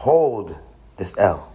hold this L.